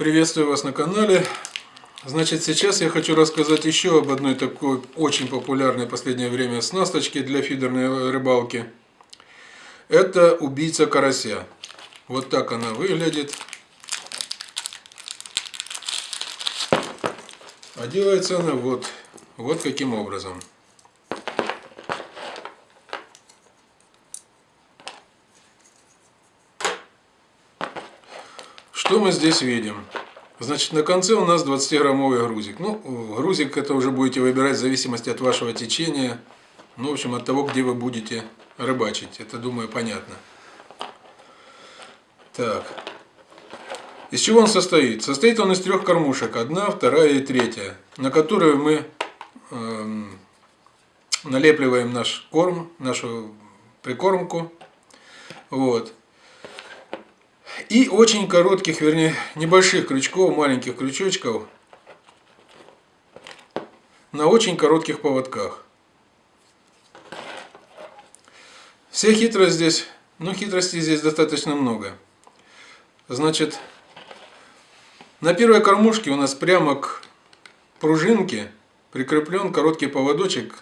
Приветствую вас на канале. Значит, сейчас я хочу рассказать еще об одной такой очень популярной в последнее время снасточке для фидерной рыбалки. Это убийца карася. Вот так она выглядит. А делается она вот, вот каким образом. Что мы здесь видим? Значит, на конце у нас 20-граммовый грузик. Ну, грузик это уже будете выбирать в зависимости от вашего течения. Ну, в общем, от того, где вы будете рыбачить. Это, думаю, понятно. Так. Из чего он состоит? Состоит он из трех кормушек. Одна, вторая и третья. На которую мы э, налепливаем наш корм, нашу прикормку. Вот. И очень коротких, вернее, небольших крючков, маленьких крючочков на очень коротких поводках. Вся хитрость здесь, ну хитрости здесь достаточно много. Значит, на первой кормушке у нас прямо к пружинке прикреплен короткий поводочек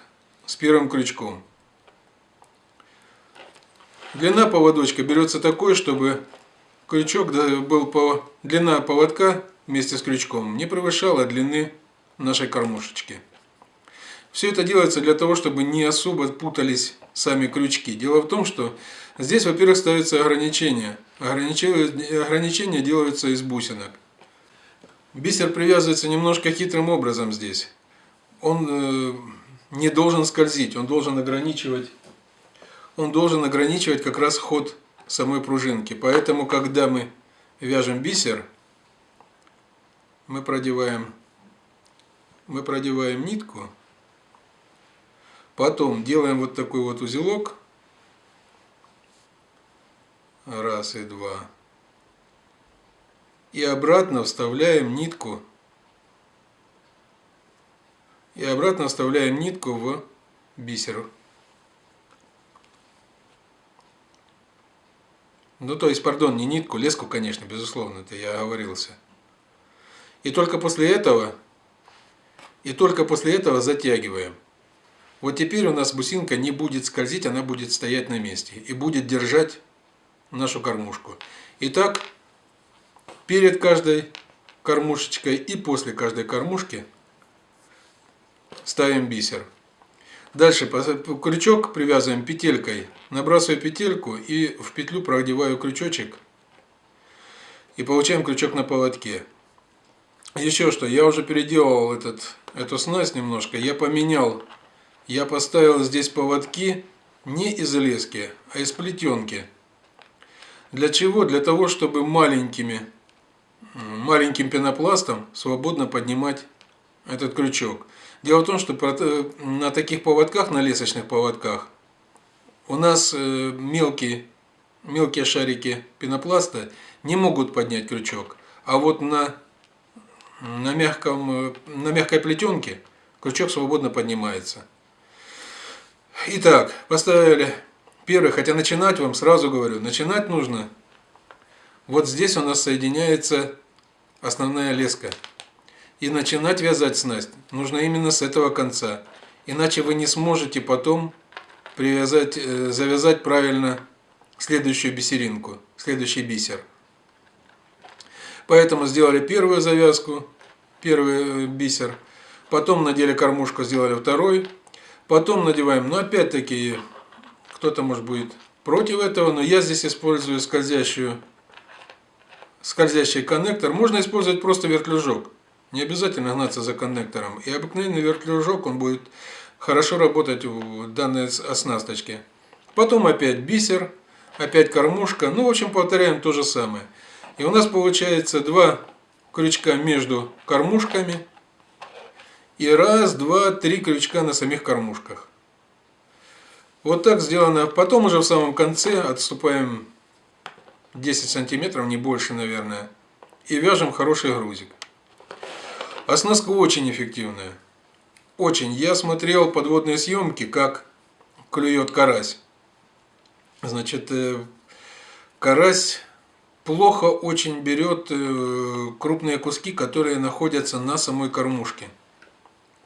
с первым крючком. Длина поводочка берется такой, чтобы крючок был по длина поводка вместе с крючком не превышала длины нашей кормушечки. Все это делается для того, чтобы не особо путались сами крючки. Дело в том, что здесь, во-первых, ставится ограничение. ограничение. Ограничения делаются из бусинок. Бисер привязывается немножко хитрым образом здесь. Он э, не должен скользить, он должен ограничивать, он должен ограничивать как раз ход самой пружинки. Поэтому, когда мы вяжем бисер, мы продеваем, мы продеваем нитку, потом делаем вот такой вот узелок, раз и два, и обратно вставляем нитку, и обратно вставляем нитку в бисер. Ну, то есть, пардон, не нитку, леску, конечно, безусловно, это я оговорился. И только после этого, и только после этого затягиваем. Вот теперь у нас бусинка не будет скользить, она будет стоять на месте и будет держать нашу кормушку. Итак, перед каждой кормушечкой и после каждой кормушки ставим бисер. Дальше крючок привязываем петелькой, набрасываю петельку и в петлю продеваю крючочек и получаем крючок на поводке. Еще что, я уже переделал этот, эту снасть немножко, я поменял, я поставил здесь поводки не из лески, а из плетенки. Для чего? Для того, чтобы маленькими, маленьким пенопластом свободно поднимать этот крючок. Дело в том, что на таких поводках, на лесочных поводках, у нас э, мелкие, мелкие шарики пенопласта не могут поднять крючок. А вот на, на, мягком, э, на мягкой плетенке крючок свободно поднимается. Итак, поставили первый, хотя начинать вам сразу говорю, начинать нужно. Вот здесь у нас соединяется основная леска. И начинать вязать снасть нужно именно с этого конца. Иначе вы не сможете потом привязать, э, завязать правильно следующую бисеринку, следующий бисер. Поэтому сделали первую завязку, первый э, бисер. Потом надели кормушку, сделали второй. Потом надеваем, но опять-таки, кто-то может будет против этого, но я здесь использую скользящую, скользящий коннектор. Можно использовать просто вертлюжок. Не обязательно гнаться за коннектором. И обыкновенный вертлюжок, он будет хорошо работать в данной оснасточке. Потом опять бисер, опять кормушка. Ну, в общем, повторяем то же самое. И у нас получается два крючка между кормушками. И раз, два, три крючка на самих кормушках. Вот так сделано. Потом уже в самом конце отступаем 10 сантиметров, не больше, наверное. И вяжем хороший грузик. Оснастка очень эффективная. Очень. Я смотрел подводные съемки, как клюет карась. Значит, э, карась плохо очень берет э, крупные куски, которые находятся на самой кормушке.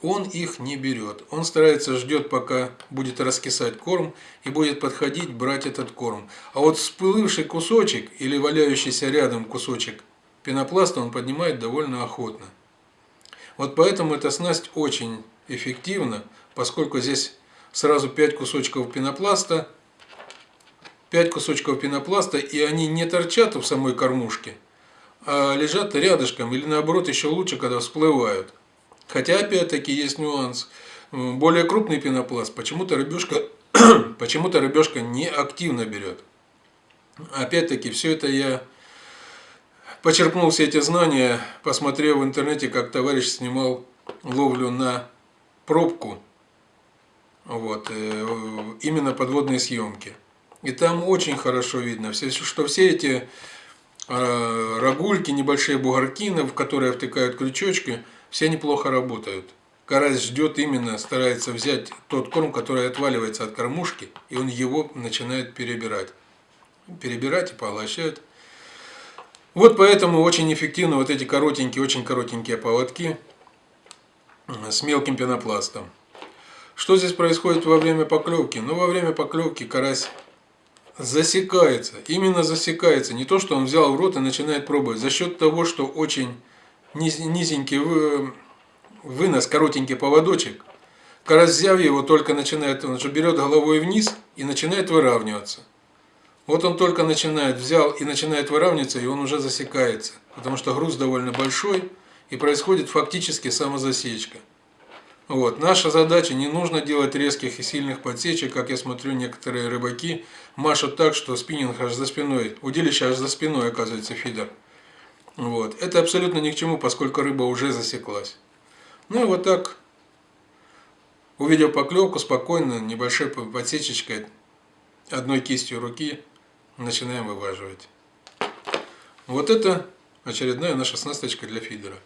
Он их не берет. Он старается, ждет, пока будет раскисать корм и будет подходить, брать этот корм. А вот всплывший кусочек или валяющийся рядом кусочек пенопласта он поднимает довольно охотно. Вот поэтому эта снасть очень эффективна, поскольку здесь сразу 5 кусочков пенопласта, 5 кусочков пенопласта, и они не торчат в самой кормушке, а лежат рядышком, или наоборот еще лучше, когда всплывают. Хотя, опять-таки, есть нюанс. Более крупный пенопласт почему-то рыбешка, почему-то рыбешка не активно берет. Опять-таки, все это я почерпнул все эти знания, посмотрев в интернете, как товарищ снимал ловлю на пробку, вот, э, именно подводные съемки. И там очень хорошо видно, что все эти а, рогульки, небольшие бугорки, в которые втыкают крючочки, все неплохо работают. Карась ждет именно, старается взять тот корм, который отваливается от кормушки, и он его начинает перебирать. Перебирать и поглощать. Вот поэтому очень эффективны вот эти коротенькие, очень коротенькие поводки с мелким пенопластом. Что здесь происходит во время поклевки? Ну, во время поклевки карась засекается, именно засекается. Не то, что он взял в рот и начинает пробовать. За счет того, что очень низенький вынос, коротенький поводочек, карась взяв его, только начинает, он же берет головой вниз и начинает выравниваться. Вот он только начинает, взял и начинает выравниваться, и он уже засекается. Потому что груз довольно большой, и происходит фактически самозасечка. Вот. Наша задача, не нужно делать резких и сильных подсечек, как я смотрю, некоторые рыбаки машут так, что спиннинг аж за спиной, удилище аж за спиной оказывается фидер. Вот. Это абсолютно ни к чему, поскольку рыба уже засеклась. Ну и вот так, увидев поклевку, спокойно, небольшой подсечечкой, одной кистью руки, начинаем вываживать. Вот это очередная наша снасточка для фидера.